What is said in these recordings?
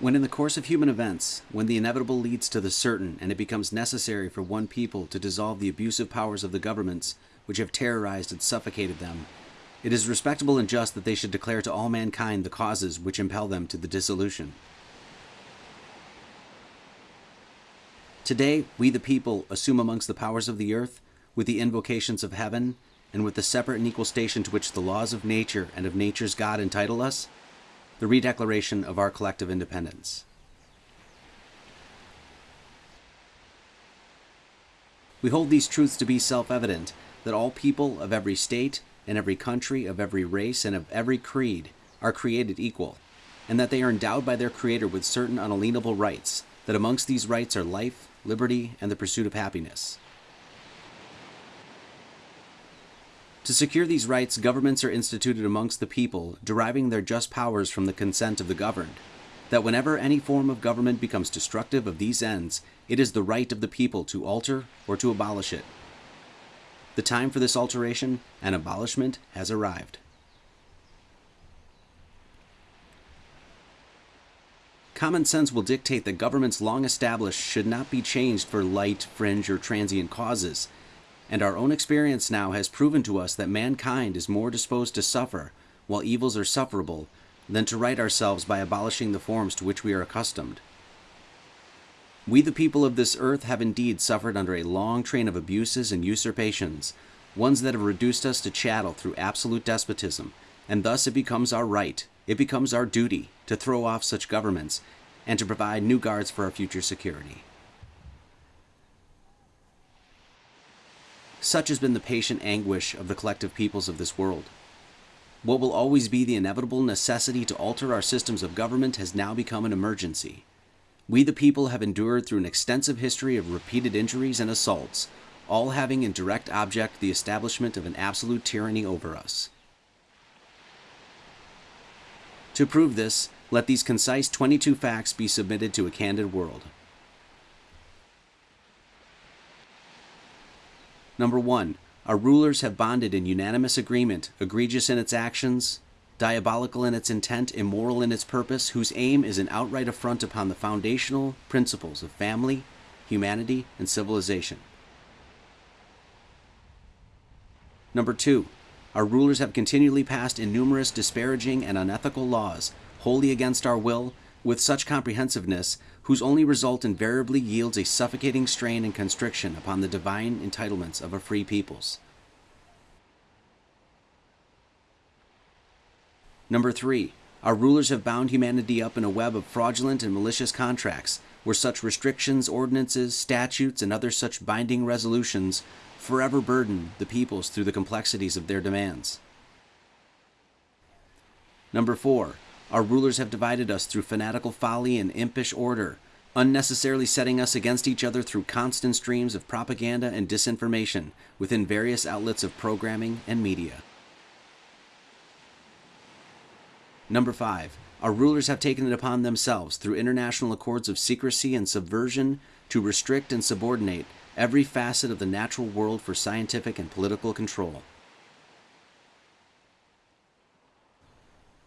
When in the course of human events, when the inevitable leads to the certain, and it becomes necessary for one people to dissolve the abusive powers of the governments which have terrorized and suffocated them, it is respectable and just that they should declare to all mankind the causes which impel them to the dissolution. Today, we the people assume amongst the powers of the earth, with the invocations of heaven, and with the separate and equal station to which the laws of nature and of nature's God entitle us, the redeclaration of our collective independence. We hold these truths to be self evident that all people of every state and every country, of every race and of every creed are created equal, and that they are endowed by their Creator with certain unalienable rights, that amongst these rights are life, liberty, and the pursuit of happiness. To secure these rights, governments are instituted amongst the people, deriving their just powers from the consent of the governed. That whenever any form of government becomes destructive of these ends, it is the right of the people to alter or to abolish it. The time for this alteration and abolishment has arrived. Common sense will dictate that governments long established should not be changed for light, fringe, or transient causes and our own experience now has proven to us that mankind is more disposed to suffer, while evils are sufferable, than to right ourselves by abolishing the forms to which we are accustomed. We, the people of this earth, have indeed suffered under a long train of abuses and usurpations, ones that have reduced us to chattel through absolute despotism, and thus it becomes our right, it becomes our duty, to throw off such governments and to provide new guards for our future security. Such has been the patient anguish of the collective peoples of this world. What will always be the inevitable necessity to alter our systems of government has now become an emergency. We, the people, have endured through an extensive history of repeated injuries and assaults, all having in direct object the establishment of an absolute tyranny over us. To prove this, let these concise 22 facts be submitted to a candid world. Number one, our rulers have bonded in unanimous agreement, egregious in its actions, diabolical in its intent, immoral in its purpose, whose aim is an outright affront upon the foundational principles of family, humanity, and civilization. Number two, our rulers have continually passed innumerous disparaging and unethical laws, wholly against our will, with such comprehensiveness whose only result invariably yields a suffocating strain and constriction upon the divine entitlements of a free peoples. Number three, our rulers have bound humanity up in a web of fraudulent and malicious contracts, where such restrictions, ordinances, statutes, and other such binding resolutions forever burden the peoples through the complexities of their demands. Number four, our rulers have divided us through fanatical folly and impish order, unnecessarily setting us against each other through constant streams of propaganda and disinformation within various outlets of programming and media. Number 5. Our rulers have taken it upon themselves, through international accords of secrecy and subversion, to restrict and subordinate every facet of the natural world for scientific and political control.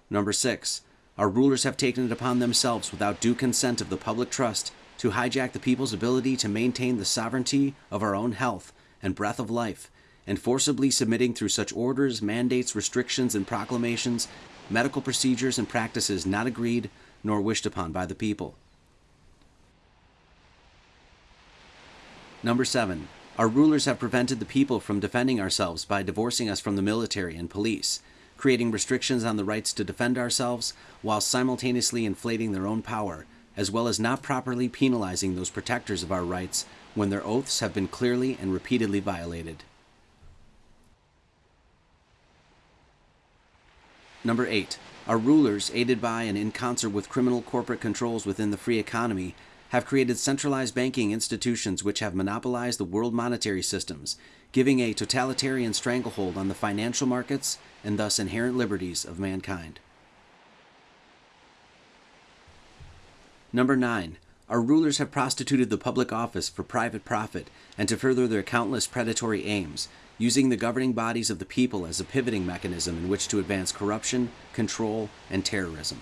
Number 6. Our rulers have taken it upon themselves, without due consent of the public trust, to hijack the people's ability to maintain the sovereignty of our own health and breath of life, and forcibly submitting through such orders, mandates, restrictions, and proclamations medical procedures and practices not agreed nor wished upon by the people. Number 7. Our rulers have prevented the people from defending ourselves by divorcing us from the military and police creating restrictions on the rights to defend ourselves while simultaneously inflating their own power, as well as not properly penalizing those protectors of our rights when their oaths have been clearly and repeatedly violated. Number 8. Our rulers, aided by and in concert with criminal corporate controls within the free economy, have created centralized banking institutions which have monopolized the world monetary systems, giving a totalitarian stranglehold on the financial markets and thus inherent liberties of mankind. Number 9. Our rulers have prostituted the public office for private profit and to further their countless predatory aims, using the governing bodies of the people as a pivoting mechanism in which to advance corruption, control, and terrorism.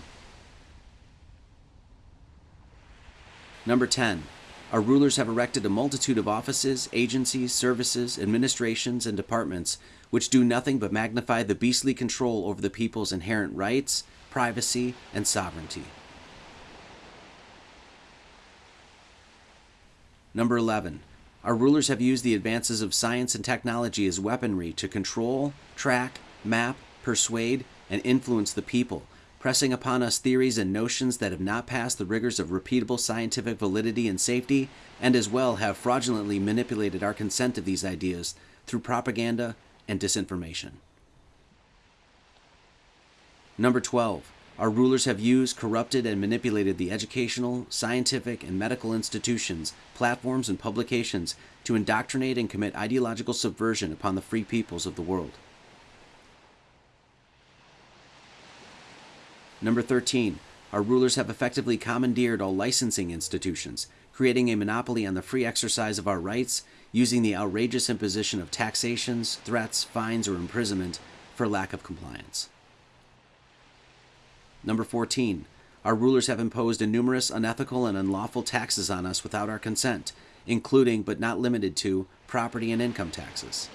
Number 10. Our rulers have erected a multitude of offices, agencies, services, administrations, and departments which do nothing but magnify the beastly control over the people's inherent rights, privacy, and sovereignty. Number 11. Our rulers have used the advances of science and technology as weaponry to control, track, map, persuade, and influence the people, pressing upon us theories and notions that have not passed the rigors of repeatable scientific validity and safety, and as well have fraudulently manipulated our consent to these ideas through propaganda and disinformation. Number 12. Our rulers have used, corrupted, and manipulated the educational, scientific, and medical institutions, platforms, and publications to indoctrinate and commit ideological subversion upon the free peoples of the world. Number 13. Our rulers have effectively commandeered all licensing institutions, creating a monopoly on the free exercise of our rights using the outrageous imposition of taxations, threats, fines, or imprisonment for lack of compliance. Number 14. Our rulers have imposed numerous unethical and unlawful taxes on us without our consent, including but not limited to property and income taxes.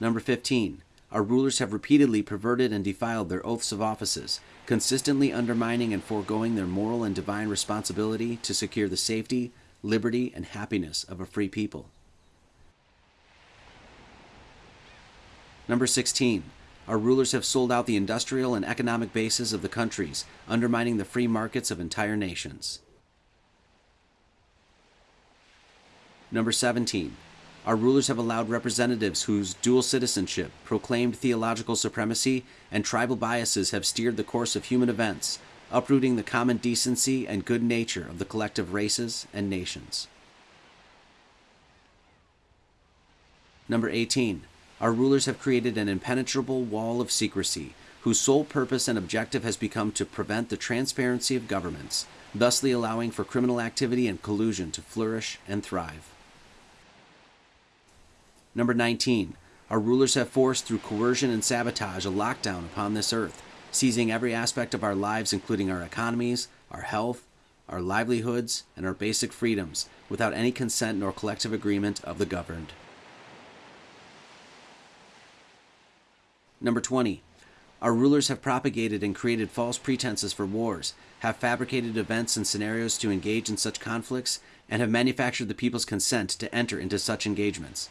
Number 15. Our rulers have repeatedly perverted and defiled their oaths of offices, consistently undermining and foregoing their moral and divine responsibility to secure the safety, liberty, and happiness of a free people. Number 16. Our rulers have sold out the industrial and economic bases of the countries, undermining the free markets of entire nations. Number 17. Our rulers have allowed representatives whose dual citizenship, proclaimed theological supremacy, and tribal biases have steered the course of human events, uprooting the common decency and good nature of the collective races and nations. Number 18. Our rulers have created an impenetrable wall of secrecy, whose sole purpose and objective has become to prevent the transparency of governments, thusly allowing for criminal activity and collusion to flourish and thrive. Number 19. Our rulers have forced through coercion and sabotage a lockdown upon this earth, seizing every aspect of our lives, including our economies, our health, our livelihoods, and our basic freedoms, without any consent nor collective agreement of the governed. Number 20. Our rulers have propagated and created false pretenses for wars, have fabricated events and scenarios to engage in such conflicts, and have manufactured the people's consent to enter into such engagements.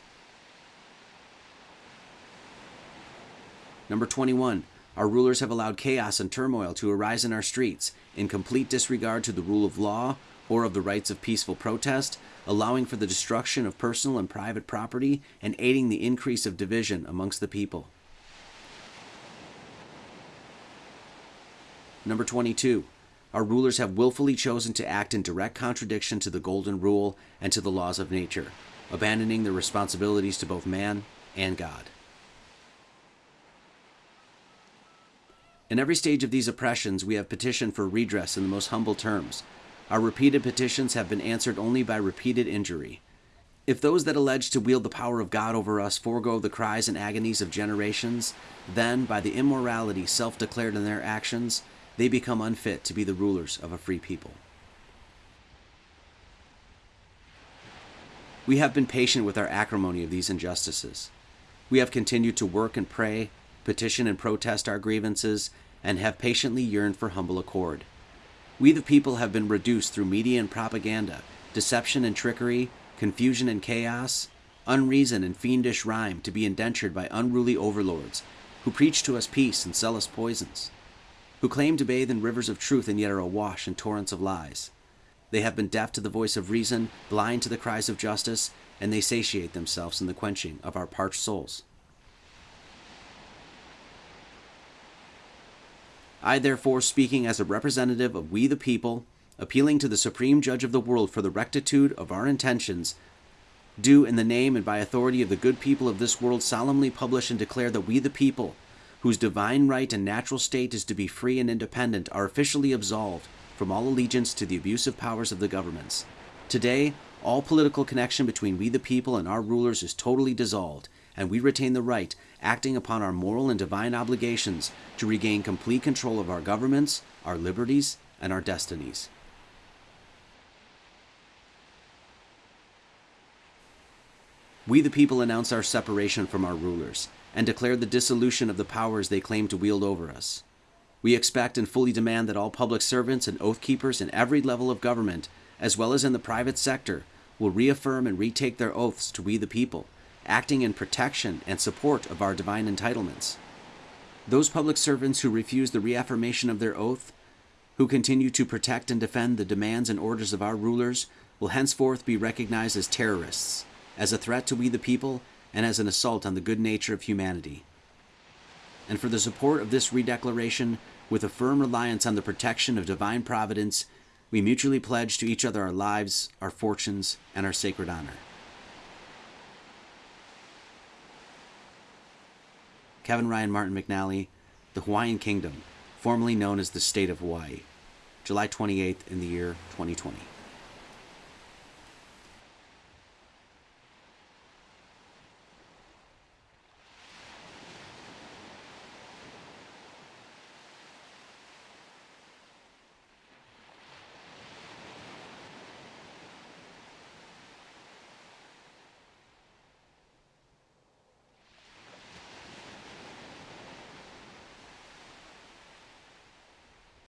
Number 21. Our rulers have allowed chaos and turmoil to arise in our streets, in complete disregard to the rule of law or of the rights of peaceful protest, allowing for the destruction of personal and private property, and aiding the increase of division amongst the people. Number 22. Our rulers have willfully chosen to act in direct contradiction to the Golden Rule and to the laws of nature, abandoning their responsibilities to both man and God. In every stage of these oppressions, we have petitioned for redress in the most humble terms. Our repeated petitions have been answered only by repeated injury. If those that allege to wield the power of God over us forego the cries and agonies of generations, then, by the immorality self declared in their actions, they become unfit to be the rulers of a free people. We have been patient with our acrimony of these injustices. We have continued to work and pray, petition and protest our grievances, and have patiently yearned for humble accord. We the people have been reduced through media and propaganda, deception and trickery, confusion and chaos, unreason and fiendish rhyme to be indentured by unruly overlords who preach to us peace and sell us poisons, who claim to bathe in rivers of truth and yet are awash in torrents of lies. They have been deaf to the voice of reason, blind to the cries of justice, and they satiate themselves in the quenching of our parched souls. I, therefore, speaking as a representative of we the people, appealing to the supreme judge of the world for the rectitude of our intentions, do, in the name and by authority of the good people of this world, solemnly publish and declare that we the people, whose divine right and natural state is to be free and independent, are officially absolved from all allegiance to the abusive powers of the governments. Today, all political connection between we the people and our rulers is totally dissolved, and we retain the right, acting upon our moral and divine obligations, to regain complete control of our governments, our liberties, and our destinies. We, the people, announce our separation from our rulers and declare the dissolution of the powers they claim to wield over us. We expect and fully demand that all public servants and oath keepers in every level of government, as well as in the private sector, will reaffirm and retake their oaths to we the people, acting in protection and support of our divine entitlements. Those public servants who refuse the reaffirmation of their oath, who continue to protect and defend the demands and orders of our rulers, will henceforth be recognized as terrorists, as a threat to we the people, and as an assault on the good nature of humanity. And for the support of this redeclaration, with a firm reliance on the protection of divine providence, we mutually pledge to each other our lives, our fortunes, and our sacred honor. Kevin Ryan Martin McNally, the Hawaiian Kingdom, formerly known as the State of Hawaii, July 28th in the year 2020.